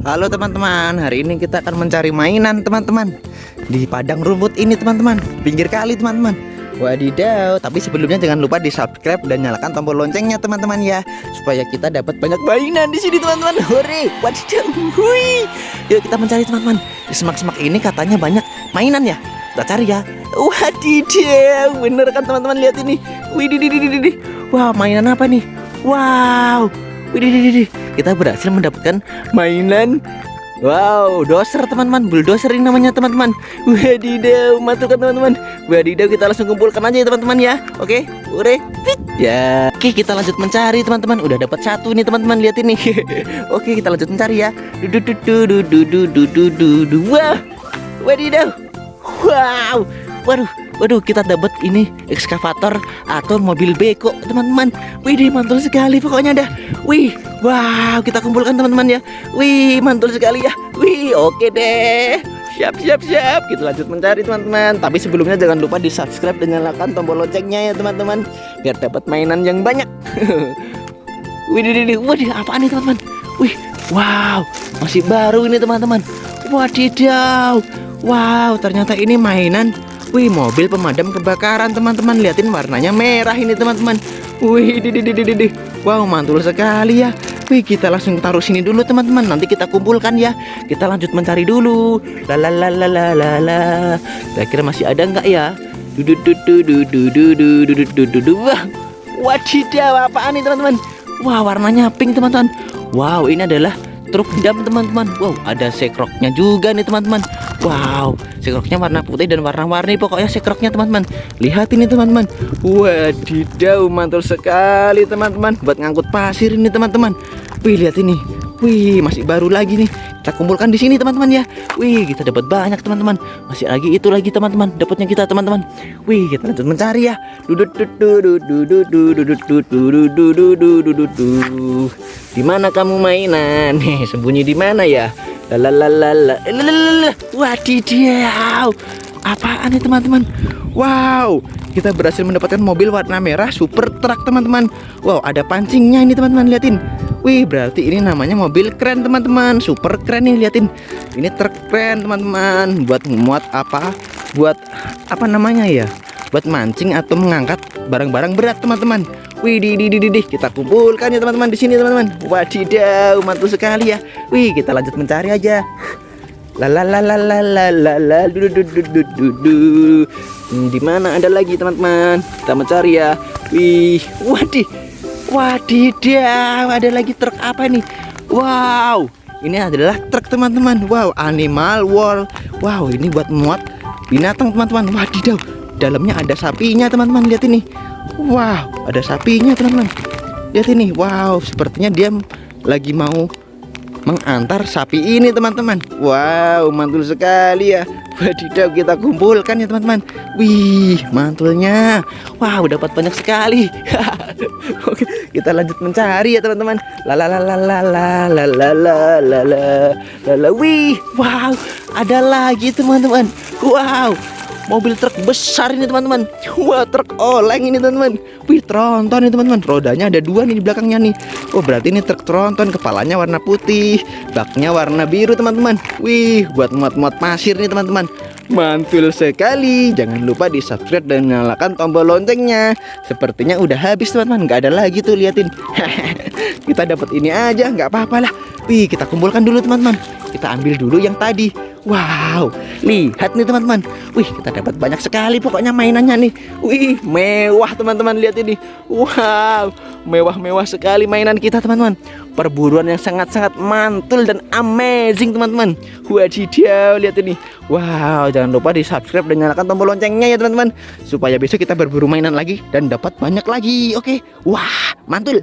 Halo teman-teman, hari ini kita akan mencari mainan teman-teman. Di padang rumput ini teman-teman, pinggir kali teman-teman. Wadidaw, tapi sebelumnya jangan lupa di subscribe dan nyalakan tombol loncengnya teman-teman ya. Supaya kita dapat banyak mainan di sini teman-teman. Hore, wadidaw, hui Yuk kita mencari teman-teman. Di semak-semak ini katanya banyak mainan ya. Kita cari ya. Wadidaw, bener kan teman-teman? Lihat ini. Wididididididih Wah mainan apa nih? Wow Widih, kita berhasil mendapatkan mainan Wow, doser teman-teman, bulldozer ini namanya teman-teman. Wadidaw, matukan teman-teman. Wadidaw, kita langsung kumpulkan aja ya teman-teman ya. Oke, ure, ya. Oke, kita lanjut mencari teman-teman. Udah dapat satu nih teman-teman, lihat ini. Oke, kita lanjut mencari ya. Dudu wadidaw. Wow, Waduh, waduh kita dapat ini ekskavator atau mobil beko teman-teman. Wih, mantul sekali pokoknya dah. Wih, wow kita kumpulkan teman-teman ya. Wih, mantul sekali ya. Wih, oke deh. Siap, siap, siap. Kita lanjut mencari teman-teman. Tapi sebelumnya jangan lupa di subscribe dan nyalakan tombol loncengnya ya teman-teman, biar dapat mainan yang banyak. Wih, wih, wih, apaan nih teman-teman? Wih, wow, masih baru ini teman-teman. Wadidaw. Wow, ternyata ini mainan Wih mobil pemadam kebakaran teman-teman Liatin warnanya merah ini teman-teman Wih di di di di Wow mantul sekali ya Wih kita langsung taruh sini dulu teman-teman Nanti kita kumpulkan ya Kita lanjut mencari dulu Lalalalalala Kira-kira masih ada nggak ya Wah Wadidaw apaan nih teman-teman Wah warnanya pink teman-teman Wow ini adalah truk dam teman-teman. Wow ada sekroknya juga nih teman-teman. Wow sekroknya warna putih dan warna-warni pokoknya sekroknya teman-teman. Lihat ini teman-teman. Wadidaw mantul sekali teman-teman. Buat ngangkut pasir ini teman-teman. Wih lihat ini wih masih baru lagi nih. Kita kumpulkan di sini teman-teman ya. Wih kita dapat banyak teman-teman. Masih lagi itu lagi teman-teman dapatnya kita teman-teman. Wih kita lanjut mencari ya. Di mana kamu mainan? Nih sembunyi di mana ya? Lalalala. Wadidaw. Apaan nih teman-teman? Wow, kita berhasil mendapatkan mobil warna merah super truck teman-teman. Wow, ada pancingnya ini teman-teman liatin. Wih, berarti ini namanya mobil keren teman-teman. Super keren nih liatin. Ini truk keren teman-teman. Buat muat apa? Buat apa namanya ya? Buat mancing atau mengangkat barang-barang berat teman-teman. Wih, di, di, di, di, kita kumpulkan ya teman-teman di sini teman-teman. Wadidaw, mantul sekali ya. Wih, kita lanjut mencari aja. La la la di mana ada lagi teman-teman? Kita mencari ya. Wih, wadih. Wadidaw, ada lagi truk apa nih? Wow, ini adalah truk teman-teman. Wow, animal world. Wow, ini buat muat binatang teman-teman. Wadidaw, dalamnya ada sapinya teman-teman. Lihat ini. Wow, ada sapinya teman-teman. Lihat ini, wow, sepertinya dia lagi mau mengantar sapi ini teman-teman. Wow, mantul sekali ya. Wadidaw, kita kumpulkan ya teman-teman. Wih, mantulnya. Wow, dapat banyak sekali. Oke, kita lanjut mencari ya teman-teman. La la la la la la la la la la la Wih, wow, ada lagi teman-teman. Wow, mobil truk besar ini teman-teman. Wah truk oleng ini teman-teman. Wih tronton ini teman-teman. Rodanya ada dua nih di belakangnya nih. Oh berarti ini truk tronton. Kepalanya warna putih baknya warna biru teman-teman. Wih buat muat-muat pasir nih teman-teman. Mantul sekali. Jangan lupa di subscribe dan nyalakan tombol loncengnya. Sepertinya udah habis teman-teman. Nggak ada lagi tuh liatin. Kita dapat ini aja. Nggak apa-apa lah. Wih kita kumpulkan dulu teman-teman. Kita ambil dulu yang tadi Wow, lihat nih teman-teman. Wih, kita dapat banyak sekali pokoknya mainannya nih. Wih, mewah teman-teman lihat ini. Wow, mewah-mewah sekali mainan kita teman-teman. Perburuan yang sangat-sangat mantul dan amazing teman-teman. Wadidaw, lihat ini. Wow, jangan lupa di subscribe dan nyalakan tombol loncengnya ya teman-teman. Supaya besok kita berburu mainan lagi dan dapat banyak lagi. Oke, wah, mantul.